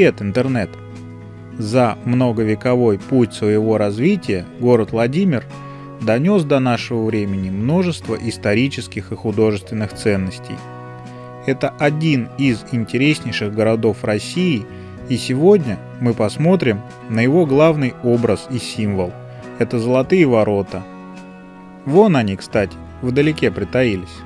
Привет, интернет! За многовековой путь своего развития город Владимир донес до нашего времени множество исторических и художественных ценностей. Это один из интереснейших городов России, и сегодня мы посмотрим на его главный образ и символ. Это Золотые ворота. Вон они, кстати, вдалеке притаились.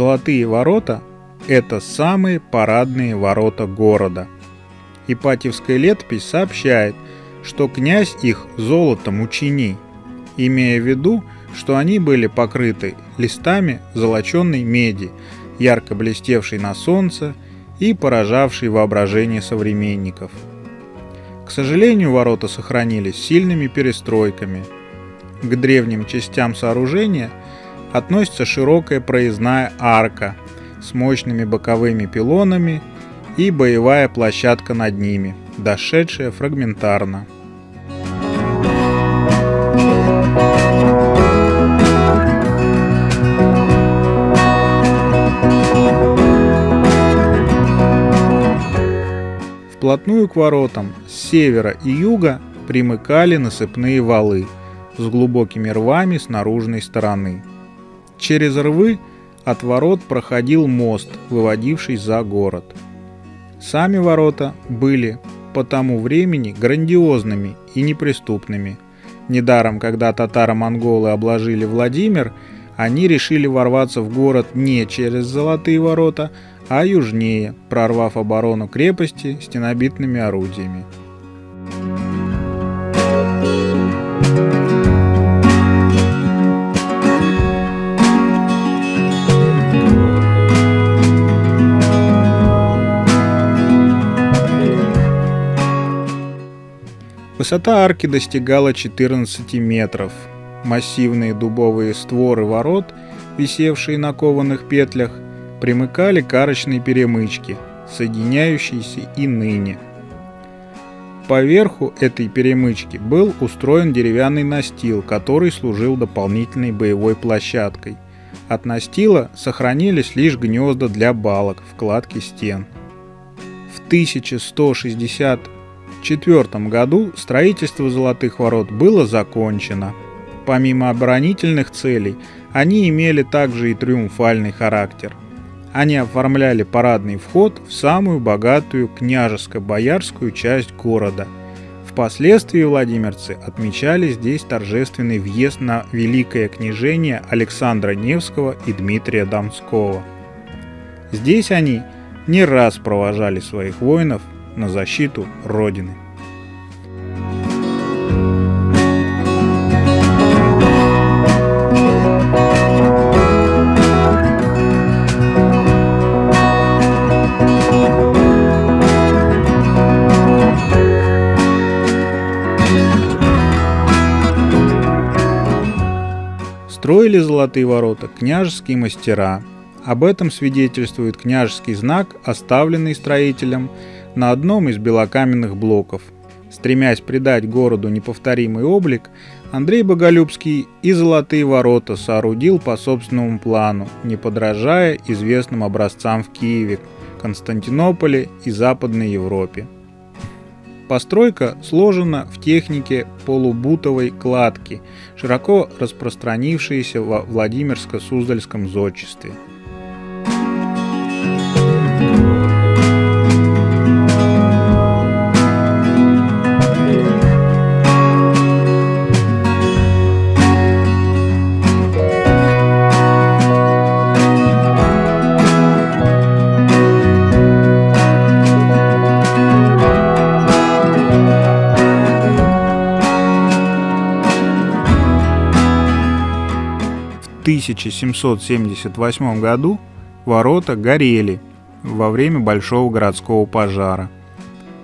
Золотые ворота – это самые парадные ворота города. Ипатьевская летопись сообщает, что князь их золотом учини, имея в виду, что они были покрыты листами золоченной меди, ярко блестевшей на солнце и поражавшей воображение современников. К сожалению, ворота сохранились сильными перестройками. К древним частям сооружения – относится широкая проездная арка с мощными боковыми пилонами и боевая площадка над ними, дошедшая фрагментарно. Вплотную к воротам с севера и юга примыкали насыпные валы с глубокими рвами с наружной стороны. Через рвы от ворот проходил мост, выводивший за город. Сами ворота были по тому времени грандиозными и неприступными. Недаром, когда татаро-монголы обложили Владимир, они решили ворваться в город не через Золотые ворота, а южнее, прорвав оборону крепости стенобитными орудиями. Высота арки достигала 14 метров. Массивные дубовые створы ворот, висевшие на кованых петлях, примыкали к арочной перемычке, соединяющейся и ныне. Поверху этой перемычки был устроен деревянный настил, который служил дополнительной боевой площадкой. От настила сохранились лишь гнезда для балок, вкладки стен. В 1160 1904 году строительство Золотых ворот было закончено. Помимо оборонительных целей, они имели также и триумфальный характер. Они оформляли парадный вход в самую богатую княжеско-боярскую часть города. Впоследствии владимирцы отмечали здесь торжественный въезд на великое княжение Александра Невского и Дмитрия Донского. Здесь они не раз провожали своих воинов на защиту Родины. Строили золотые ворота княжеские мастера. Об этом свидетельствует княжеский знак, оставленный строителем на одном из белокаменных блоков. Стремясь придать городу неповторимый облик, Андрей Боголюбский и «Золотые ворота» соорудил по собственному плану, не подражая известным образцам в Киеве, Константинополе и Западной Европе. Постройка сложена в технике полубутовой кладки, широко распространившейся во Владимирско-Суздальском зодчестве – 1778 году ворота горели во время большого городского пожара.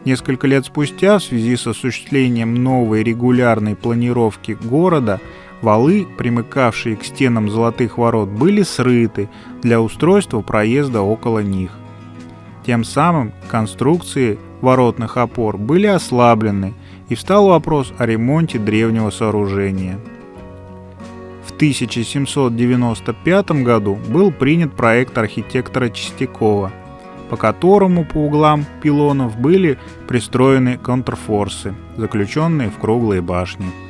Несколько лет спустя, в связи с осуществлением новой регулярной планировки города, валы, примыкавшие к стенам Золотых ворот, были срыты для устройства проезда около них. Тем самым конструкции воротных опор были ослаблены, и встал вопрос о ремонте древнего сооружения. В 1795 году был принят проект архитектора Чистякова, по которому по углам пилонов были пристроены контрфорсы, заключенные в круглые башни.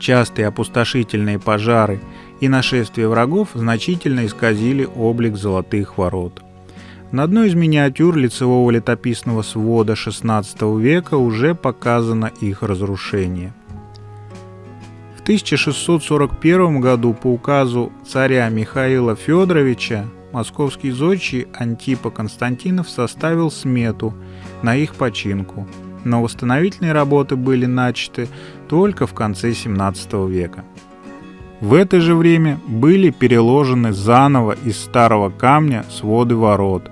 Частые опустошительные пожары и нашествия врагов значительно исказили облик золотых ворот. На одной из миниатюр лицевого летописного свода XVI века уже показано их разрушение. В 1641 году по указу царя Михаила Федоровича московский зодчий Антипа Константинов составил смету на их починку – но восстановительные работы были начаты только в конце 17 века. В это же время были переложены заново из старого камня своды ворот,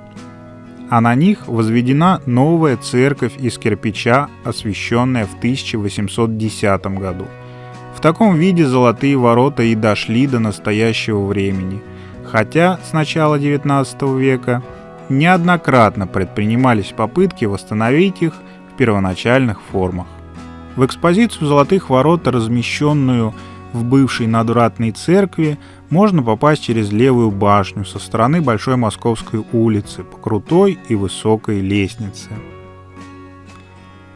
а на них возведена новая церковь из кирпича, освященная в 1810 году. В таком виде золотые ворота и дошли до настоящего времени, хотя с начала 19 века неоднократно предпринимались попытки восстановить их первоначальных формах. В экспозицию «Золотых ворот», размещенную в бывшей надвратной церкви, можно попасть через левую башню со стороны Большой Московской улицы по крутой и высокой лестнице.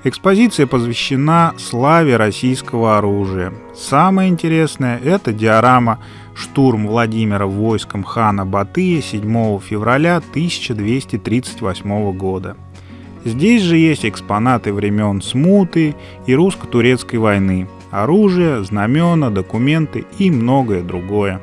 Экспозиция посвящена славе российского оружия. Самое интересное – это диорама «Штурм Владимира войском хана Батыя 7 февраля 1238 года». Здесь же есть экспонаты времен Смуты и русско-турецкой войны, оружие, знамена, документы и многое другое.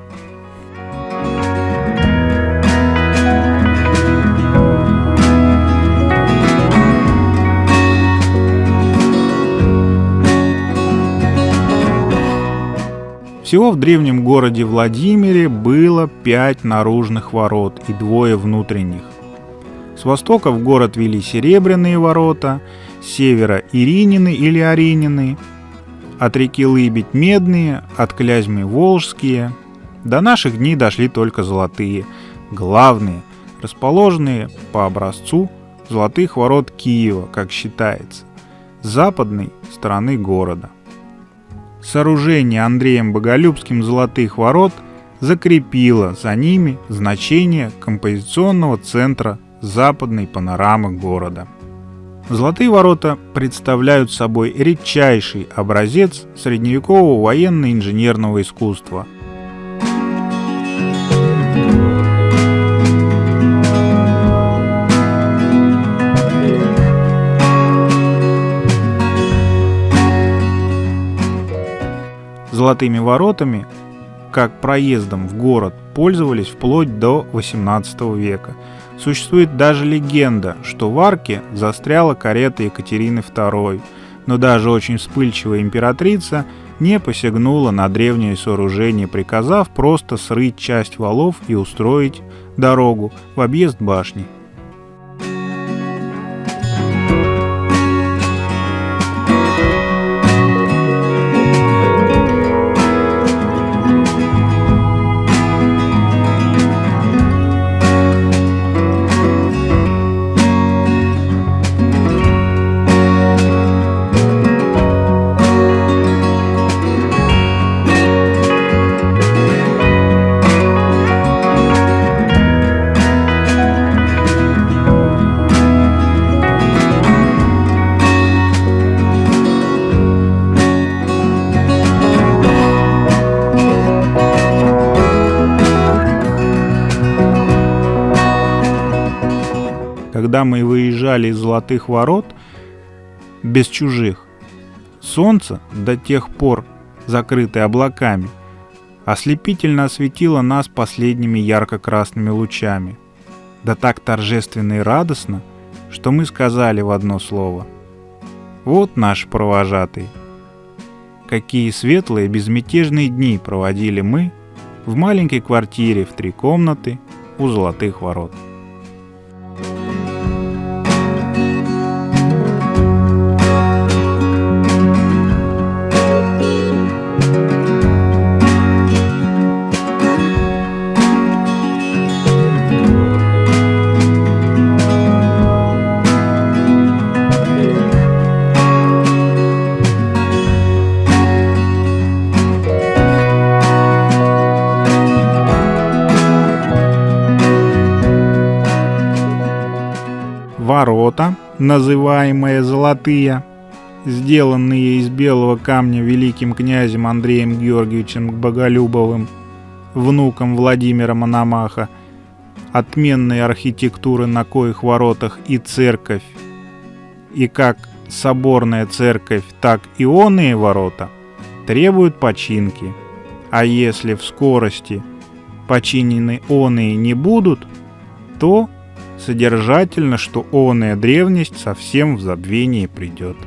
Всего в древнем городе Владимире было пять наружных ворот и двое внутренних. С востока в город вели Серебряные ворота, с севера Иринины или Аринины, от реки Лыбедь Медные, от Клязьмы Волжские. До наших дней дошли только золотые, главные, расположенные по образцу золотых ворот Киева, как считается, с западной стороны города. Сооружение Андреем Боголюбским золотых ворот закрепило за ними значение композиционного центра западной панорамы города. Золотые ворота представляют собой редчайший образец средневекового военно-инженерного искусства. Золотыми воротами, как проездом в город, пользовались вплоть до XVIII века – Существует даже легенда, что в арке застряла карета Екатерины II, но даже очень вспыльчивая императрица не посягнула на древнее сооружение, приказав просто срыть часть валов и устроить дорогу в объезд башни. Когда мы выезжали из Золотых Ворот, без чужих. Солнце, до тех пор закрытое облаками, ослепительно осветило нас последними ярко-красными лучами. Да так торжественно и радостно, что мы сказали в одно слово. Вот наш провожатый. Какие светлые безмятежные дни проводили мы в маленькой квартире в три комнаты у Золотых Ворот. Называемые «золотые», сделанные из белого камня великим князем Андреем Георгиевичем Боголюбовым, внуком Владимира Мономаха, отменной архитектуры на коих воротах и церковь, и как соборная церковь, так и оные ворота требуют починки, а если в скорости починены оные не будут, то содержательно, что оная древность совсем в забвение придет.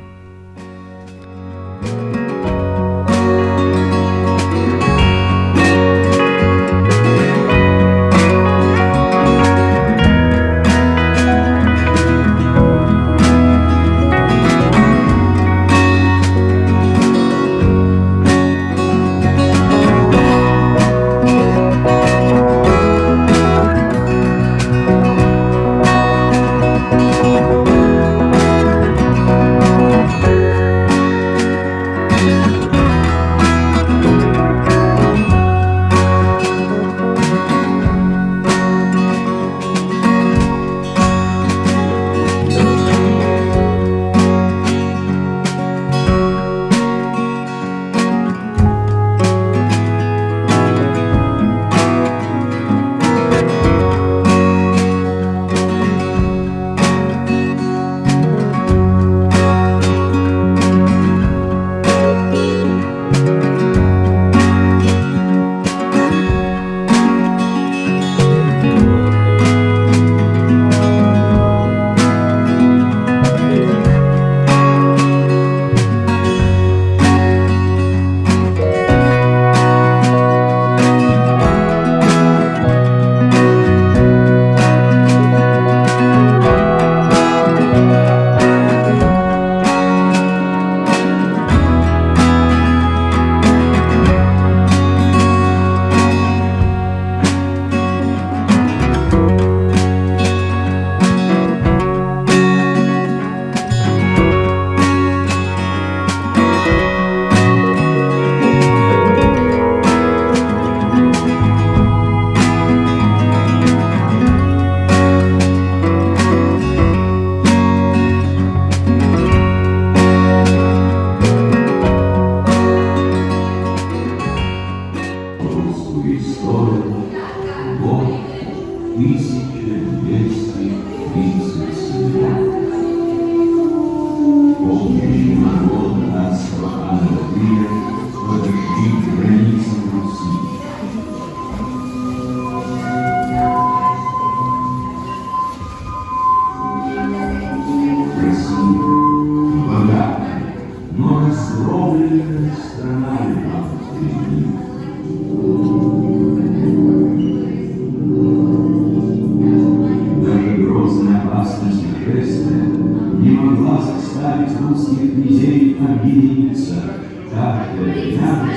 для меня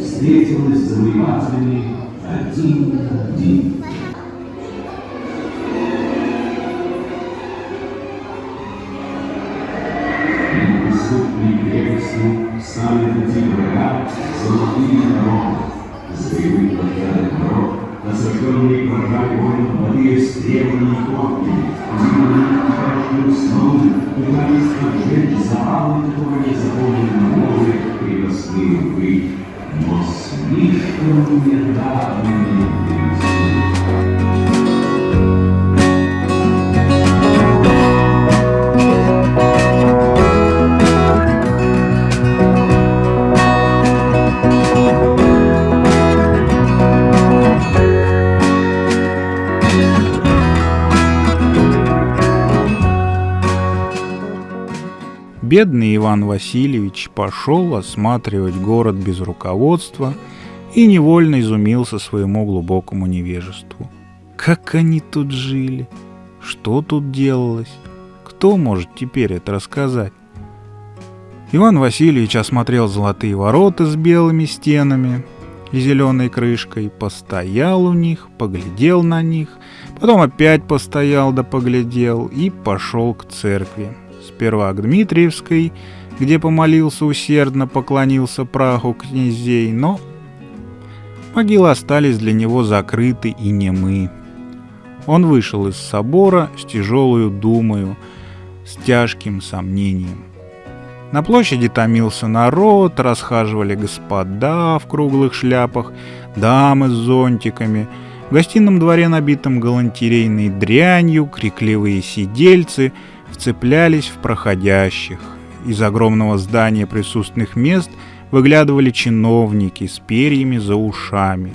встретилась занимательный один день. Бедный Иван Васильевич пошел осматривать город без руководства – и невольно изумился своему глубокому невежеству. Как они тут жили? Что тут делалось? Кто может теперь это рассказать? Иван Васильевич осмотрел золотые ворота с белыми стенами и зеленой крышкой, постоял у них, поглядел на них, потом опять постоял да поглядел и пошел к церкви. Сперва к Дмитриевской, где помолился усердно, поклонился праху князей, но могилы остались для него закрыты и немы. Он вышел из собора с тяжелую думою, с тяжким сомнением. На площади томился народ, расхаживали господа в круглых шляпах, дамы с зонтиками. В гостином дворе, набитом галантерейной дрянью, крикливые сидельцы вцеплялись в проходящих. Из огромного здания присутственных мест выглядывали чиновники с перьями за ушами.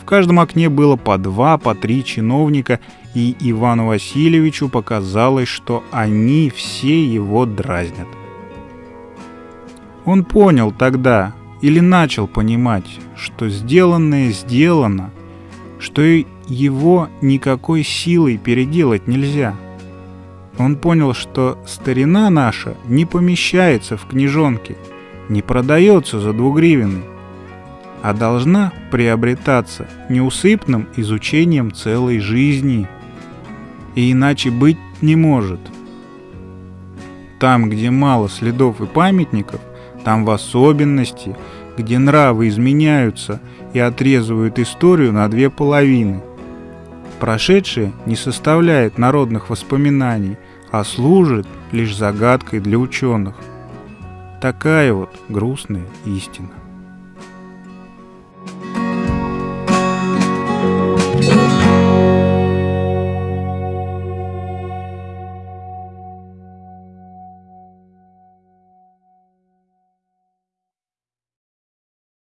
В каждом окне было по два, по три чиновника, и Ивану Васильевичу показалось, что они все его дразнят. Он понял тогда, или начал понимать, что сделанное сделано, что его никакой силой переделать нельзя. Он понял, что старина наша не помещается в книжонке, не продается за двугривенный, а должна приобретаться неусыпным изучением целой жизни. И иначе быть не может. Там, где мало следов и памятников, там в особенности, где нравы изменяются и отрезывают историю на две половины. Прошедшее не составляет народных воспоминаний, а служит лишь загадкой для ученых. Такая вот грустная истина.